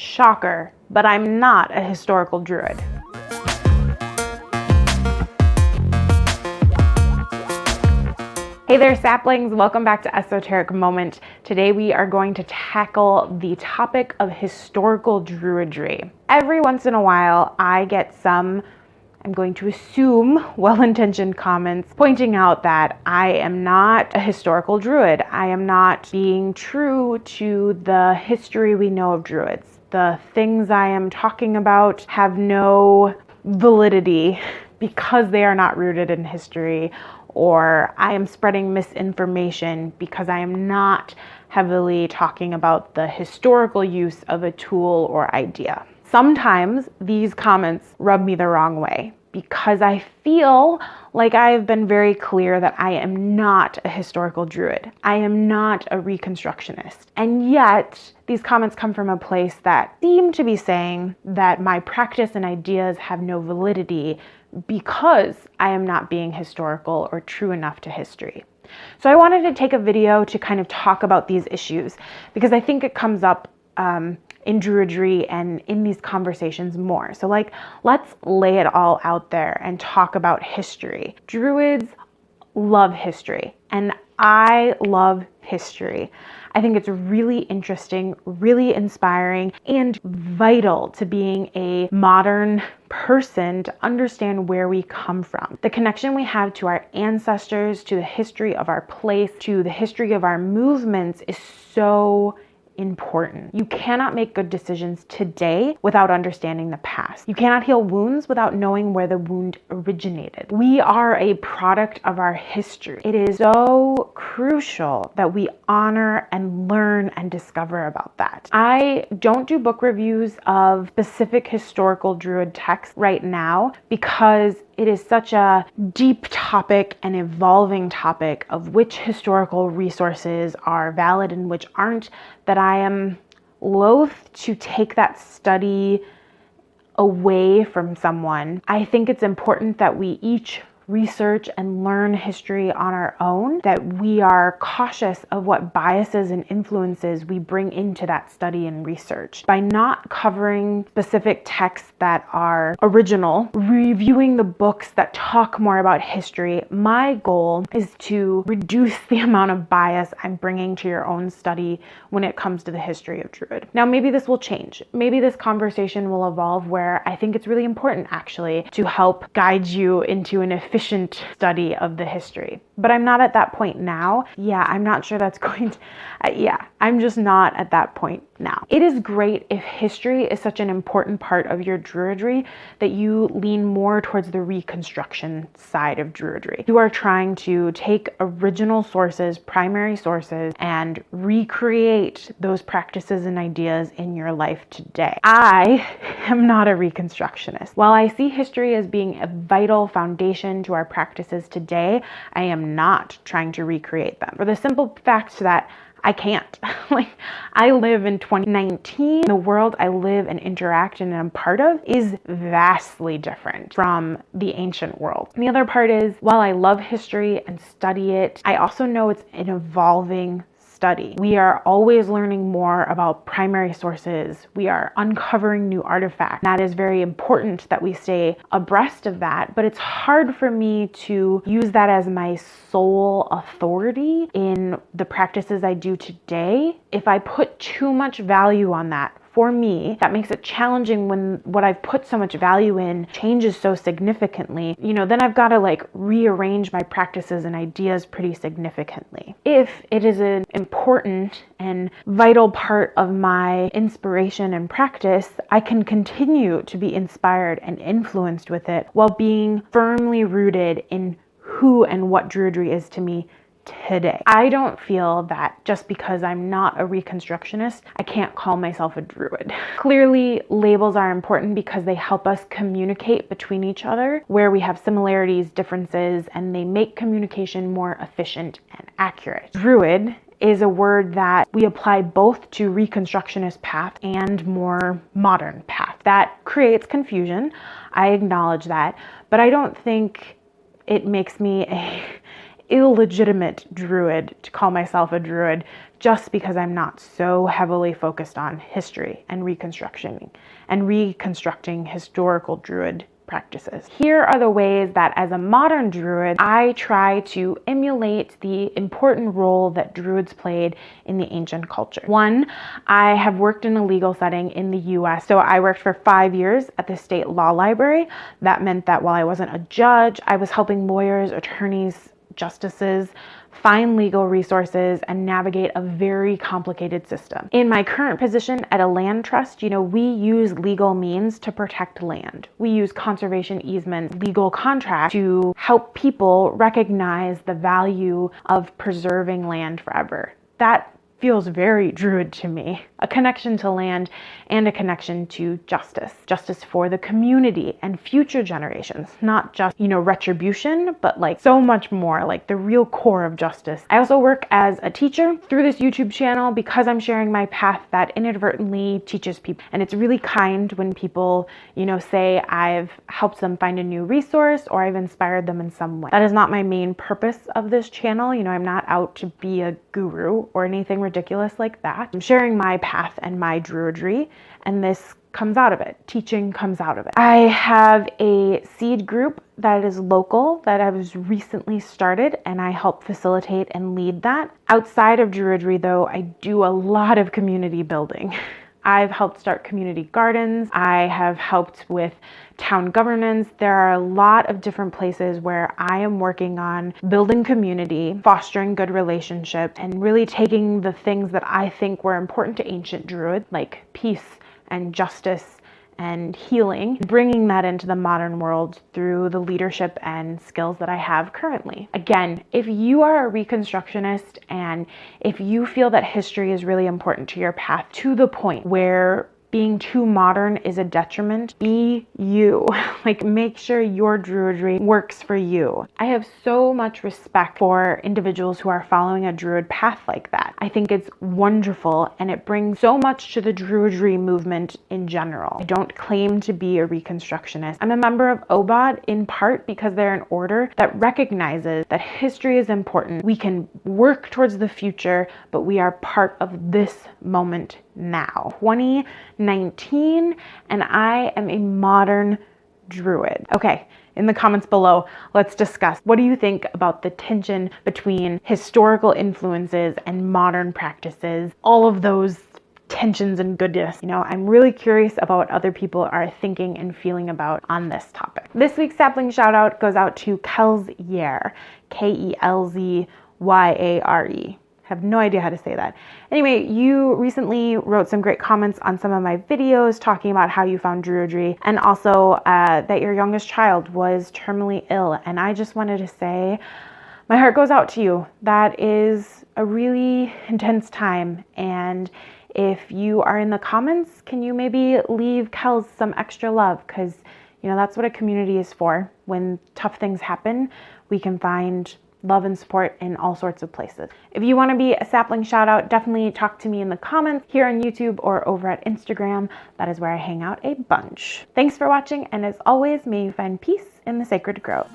Shocker, but I'm not a historical druid. Hey there, saplings. Welcome back to Esoteric Moment. Today we are going to tackle the topic of historical druidry. Every once in a while, I get some, I'm going to assume, well intentioned comments pointing out that I am not a historical druid. I am not being true to the history we know of druids. The things I am talking about have no validity because they are not rooted in history or I am spreading misinformation because I am not heavily talking about the historical use of a tool or idea. Sometimes these comments rub me the wrong way because I feel like I have been very clear that I am not a historical druid. I am not a reconstructionist. And yet, these comments come from a place that seem to be saying that my practice and ideas have no validity because I am not being historical or true enough to history. So I wanted to take a video to kind of talk about these issues because I think it comes up um, in Druidry and in these conversations more. So like, let's lay it all out there and talk about history. Druids love history and I love history. I think it's really interesting, really inspiring, and vital to being a modern person to understand where we come from. The connection we have to our ancestors, to the history of our place, to the history of our movements is so important. You cannot make good decisions today without understanding the past. You cannot heal wounds without knowing where the wound originated. We are a product of our history. It is so crucial that we honor and learn and discover about that. I don't do book reviews of specific historical druid texts right now because it is such a deep topic and evolving topic of which historical resources are valid and which aren't that I am loath to take that study away from someone. I think it's important that we each research and learn history on our own, that we are cautious of what biases and influences we bring into that study and research. By not covering specific texts that are original, reviewing the books that talk more about history, my goal is to reduce the amount of bias I'm bringing to your own study when it comes to the history of Druid. Now, maybe this will change. Maybe this conversation will evolve where I think it's really important actually to help guide you into an efficient efficient study of the history. But I'm not at that point now. Yeah, I'm not sure that's going to, uh, yeah, I'm just not at that point now. It is great if history is such an important part of your Druidry that you lean more towards the reconstruction side of Druidry. You are trying to take original sources, primary sources, and recreate those practices and ideas in your life today. I am not a reconstructionist. While I see history as being a vital foundation to our practices today, I am not trying to recreate them. For the simple fact that I can't. like, I live in 2019. The world I live and interact in and I'm part of is vastly different from the ancient world. And the other part is, while I love history and study it, I also know it's an evolving study. We are always learning more about primary sources. We are uncovering new artifacts. That is very important that we stay abreast of that, but it's hard for me to use that as my sole authority in the practices I do today. If I put too much value on that, for me that makes it challenging when what I've put so much value in changes so significantly. You know, then I've got to like rearrange my practices and ideas pretty significantly. If it is an important and vital part of my inspiration and practice, I can continue to be inspired and influenced with it while being firmly rooted in who and what Druidry is to me today. I don't feel that just because I'm not a Reconstructionist, I can't call myself a Druid. Clearly, labels are important because they help us communicate between each other where we have similarities, differences, and they make communication more efficient and accurate. Druid is a word that we apply both to Reconstructionist path and more modern path. That creates confusion. I acknowledge that, but I don't think it makes me a illegitimate druid to call myself a druid just because I'm not so heavily focused on history and reconstruction and reconstructing historical druid practices. Here are the ways that as a modern druid, I try to emulate the important role that druids played in the ancient culture. One, I have worked in a legal setting in the US. So I worked for five years at the state law library. That meant that while I wasn't a judge, I was helping lawyers, attorneys, justices find legal resources, and navigate a very complicated system. In my current position at a land trust, you know, we use legal means to protect land. We use conservation easements, legal contracts to help people recognize the value of preserving land forever. That feels very druid to me. A connection to land and a connection to justice. Justice for the community and future generations. Not just, you know, retribution, but like so much more, like the real core of justice. I also work as a teacher through this YouTube channel because I'm sharing my path that inadvertently teaches people. And it's really kind when people, you know, say I've helped them find a new resource or I've inspired them in some way. That is not my main purpose of this channel. You know, I'm not out to be a guru or anything ridiculous like that. I'm sharing my path and my druidry, and this comes out of it. Teaching comes out of it. I have a seed group that is local that I was recently started and I help facilitate and lead that. Outside of druidry though, I do a lot of community building. I've helped start community gardens. I have helped with town governance. There are a lot of different places where I am working on building community, fostering good relationships, and really taking the things that I think were important to ancient Druid, like peace and justice and healing, bringing that into the modern world through the leadership and skills that I have currently. Again, if you are a Reconstructionist and if you feel that history is really important to your path to the point where being too modern is a detriment. Be you. like make sure your druidry works for you. I have so much respect for individuals who are following a druid path like that. I think it's wonderful and it brings so much to the druidry movement in general. I don't claim to be a reconstructionist. I'm a member of OBOD in part because they're an order that recognizes that history is important. We can work towards the future, but we are part of this moment now. 2019, and I am a modern druid. Okay, in the comments below, let's discuss what do you think about the tension between historical influences and modern practices, all of those tensions and goodness. You know, I'm really curious about what other people are thinking and feeling about on this topic. This week's sapling shout out goes out to Kelz Yare, K E L Z Y A R E have no idea how to say that. Anyway, you recently wrote some great comments on some of my videos talking about how you found Druidry and also uh, that your youngest child was terminally ill. And I just wanted to say, my heart goes out to you. That is a really intense time. And if you are in the comments, can you maybe leave Kelz some extra love? Because, you know, that's what a community is for. When tough things happen, we can find love and support in all sorts of places. If you want to be a sapling shout out, definitely talk to me in the comments here on YouTube or over at Instagram. That is where I hang out a bunch. Thanks for watching, and as always, may you find peace in the sacred grove.